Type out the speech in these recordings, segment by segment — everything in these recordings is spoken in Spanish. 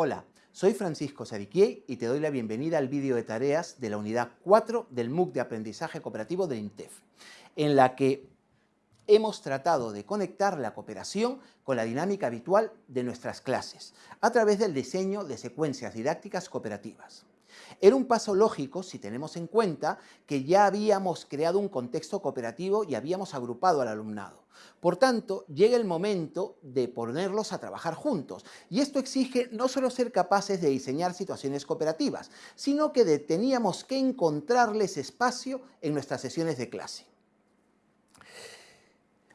Hola, soy Francisco Sadiquier y te doy la bienvenida al vídeo de tareas de la unidad 4 del MOOC de Aprendizaje Cooperativo del INTEF, en la que hemos tratado de conectar la cooperación con la dinámica habitual de nuestras clases, a través del diseño de secuencias didácticas cooperativas. Era un paso lógico si tenemos en cuenta que ya habíamos creado un contexto cooperativo y habíamos agrupado al alumnado. Por tanto, llega el momento de ponerlos a trabajar juntos. Y esto exige no solo ser capaces de diseñar situaciones cooperativas, sino que teníamos que encontrarles espacio en nuestras sesiones de clase.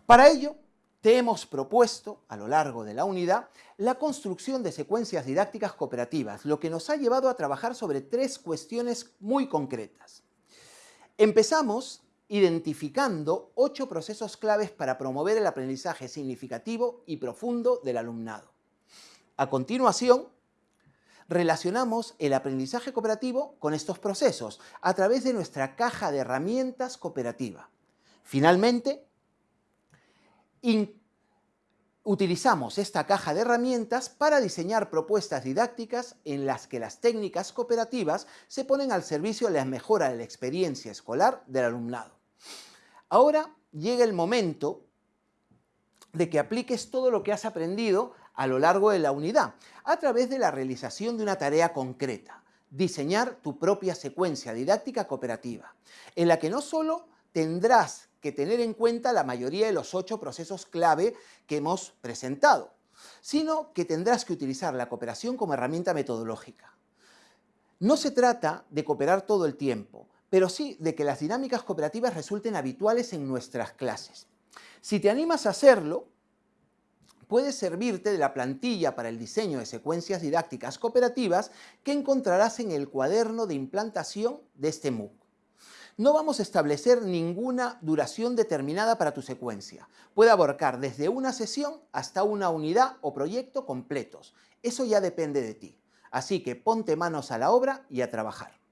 Para ello, te hemos propuesto, a lo largo de la unidad, la construcción de secuencias didácticas cooperativas, lo que nos ha llevado a trabajar sobre tres cuestiones muy concretas. Empezamos identificando ocho procesos claves para promover el aprendizaje significativo y profundo del alumnado. A continuación, relacionamos el aprendizaje cooperativo con estos procesos a través de nuestra caja de herramientas cooperativa. Finalmente, utilizamos esta caja de herramientas para diseñar propuestas didácticas en las que las técnicas cooperativas se ponen al servicio de la mejora de la experiencia escolar del alumnado. Ahora llega el momento de que apliques todo lo que has aprendido a lo largo de la unidad, a través de la realización de una tarea concreta, diseñar tu propia secuencia didáctica cooperativa, en la que no solo tendrás que tener en cuenta la mayoría de los ocho procesos clave que hemos presentado, sino que tendrás que utilizar la cooperación como herramienta metodológica. No se trata de cooperar todo el tiempo, pero sí de que las dinámicas cooperativas resulten habituales en nuestras clases. Si te animas a hacerlo, puedes servirte de la plantilla para el diseño de secuencias didácticas cooperativas que encontrarás en el cuaderno de implantación de este MOOC. No vamos a establecer ninguna duración determinada para tu secuencia. Puede abarcar desde una sesión hasta una unidad o proyecto completos. Eso ya depende de ti. Así que ponte manos a la obra y a trabajar.